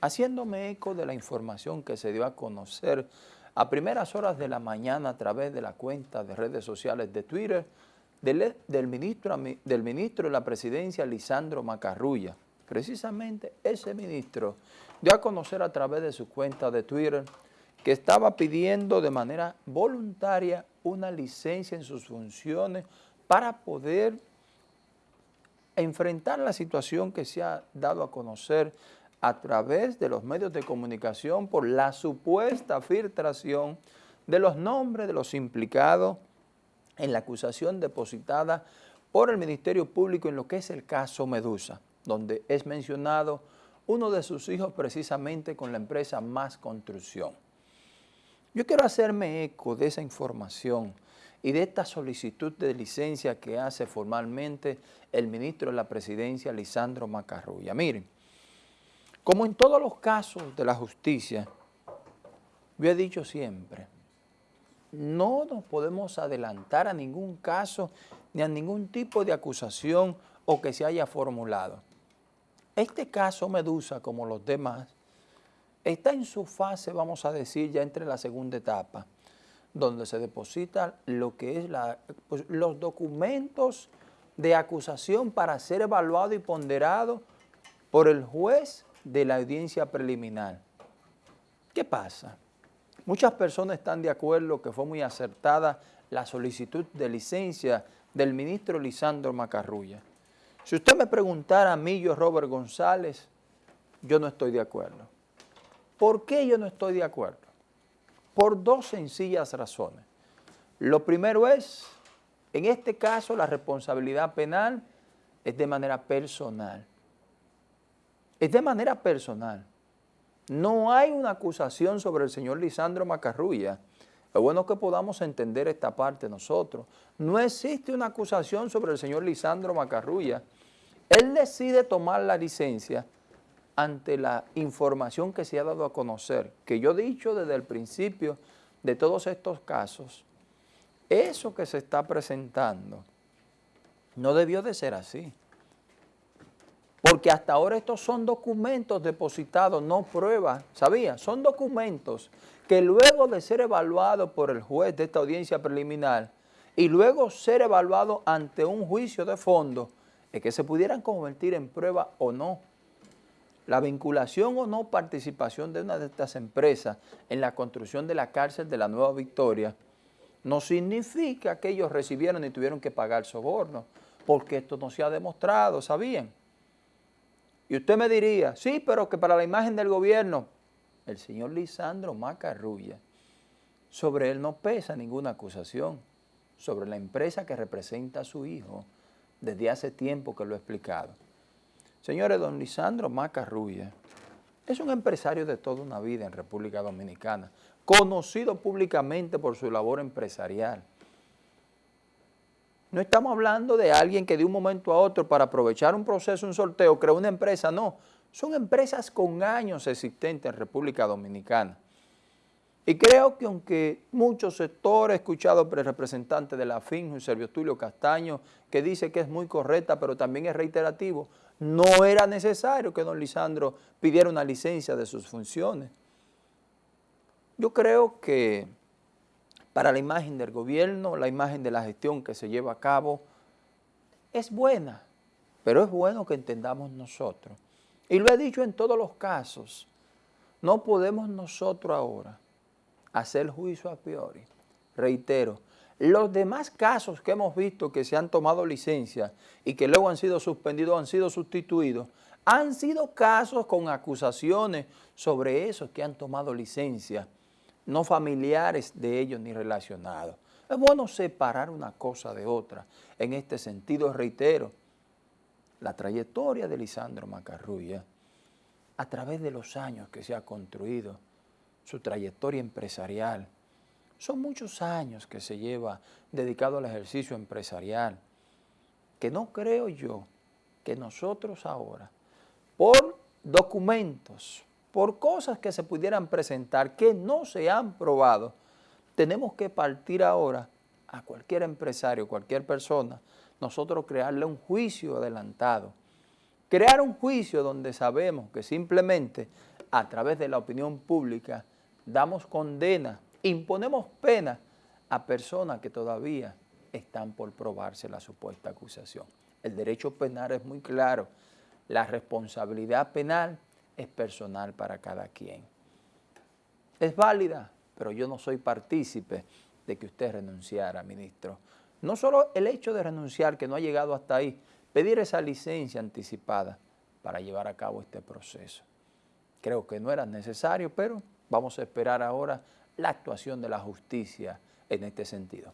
haciéndome eco de la información que se dio a conocer a primeras horas de la mañana a través de la cuenta de redes sociales de Twitter del, del, ministro, del ministro de la presidencia Lisandro Macarrulla. Precisamente ese ministro dio a conocer a través de su cuenta de Twitter que estaba pidiendo de manera voluntaria una licencia en sus funciones para poder enfrentar la situación que se ha dado a conocer a través de los medios de comunicación por la supuesta filtración de los nombres de los implicados en la acusación depositada por el Ministerio Público en lo que es el caso Medusa, donde es mencionado uno de sus hijos precisamente con la empresa Más Construcción. Yo quiero hacerme eco de esa información y de esta solicitud de licencia que hace formalmente el ministro de la Presidencia, Lisandro Macarrulla. Miren, como en todos los casos de la justicia, yo he dicho siempre, no nos podemos adelantar a ningún caso ni a ningún tipo de acusación o que se haya formulado. Este caso Medusa, como los demás, está en su fase, vamos a decir, ya entre la segunda etapa, donde se deposita lo que es pues, los documentos de acusación para ser evaluado y ponderado por el juez de la audiencia preliminar. ¿Qué pasa? Muchas personas están de acuerdo que fue muy acertada la solicitud de licencia del ministro Lisandro Macarrulla. Si usted me preguntara a mí, yo Robert González, yo no estoy de acuerdo. ¿Por qué yo no estoy de acuerdo? Por dos sencillas razones. Lo primero es, en este caso, la responsabilidad penal es de manera personal. Es de manera personal. No hay una acusación sobre el señor Lisandro Macarrulla. Es bueno que podamos entender esta parte nosotros. No existe una acusación sobre el señor Lisandro Macarrulla. Él decide tomar la licencia ante la información que se ha dado a conocer, que yo he dicho desde el principio de todos estos casos, eso que se está presentando no debió de ser así. Porque hasta ahora estos son documentos depositados, no pruebas, ¿sabía? Son documentos que luego de ser evaluados por el juez de esta audiencia preliminar y luego ser evaluados ante un juicio de fondo, es que se pudieran convertir en prueba o no la vinculación o no participación de una de estas empresas en la construcción de la cárcel de la Nueva Victoria no significa que ellos recibieron y tuvieron que pagar soborno, porque esto no se ha demostrado, ¿sabían? Y usted me diría, sí, pero que para la imagen del gobierno, el señor Lisandro Macarrulla, sobre él no pesa ninguna acusación, sobre la empresa que representa a su hijo, desde hace tiempo que lo he explicado. Señores, don Lisandro Macarrulla es un empresario de toda una vida en República Dominicana, conocido públicamente por su labor empresarial. No estamos hablando de alguien que de un momento a otro para aprovechar un proceso, un sorteo, creó una empresa, no. Son empresas con años existentes en República Dominicana. Y creo que aunque muchos sectores, he escuchado por el representante de la FIN, Servio Tulio Castaño, que dice que es muy correcta, pero también es reiterativo, no era necesario que don Lisandro pidiera una licencia de sus funciones. Yo creo que para la imagen del gobierno, la imagen de la gestión que se lleva a cabo, es buena, pero es bueno que entendamos nosotros. Y lo he dicho en todos los casos, no podemos nosotros ahora hacer juicio a priori. Reitero, los demás casos que hemos visto que se han tomado licencia y que luego han sido suspendidos, han sido sustituidos, han sido casos con acusaciones sobre esos que han tomado licencia, no familiares de ellos ni relacionados. Es bueno separar una cosa de otra. En este sentido, reitero, la trayectoria de Lisandro Macarrulla, a través de los años que se ha construido, su trayectoria empresarial, son muchos años que se lleva dedicado al ejercicio empresarial, que no creo yo que nosotros ahora, por documentos, por cosas que se pudieran presentar que no se han probado, tenemos que partir ahora a cualquier empresario, cualquier persona, nosotros crearle un juicio adelantado. Crear un juicio donde sabemos que simplemente a través de la opinión pública, damos condena, imponemos pena a personas que todavía están por probarse la supuesta acusación. El derecho penal es muy claro, la responsabilidad penal es personal para cada quien. Es válida, pero yo no soy partícipe de que usted renunciara, ministro. No solo el hecho de renunciar, que no ha llegado hasta ahí, pedir esa licencia anticipada para llevar a cabo este proceso. Creo que no era necesario, pero vamos a esperar ahora la actuación de la justicia en este sentido.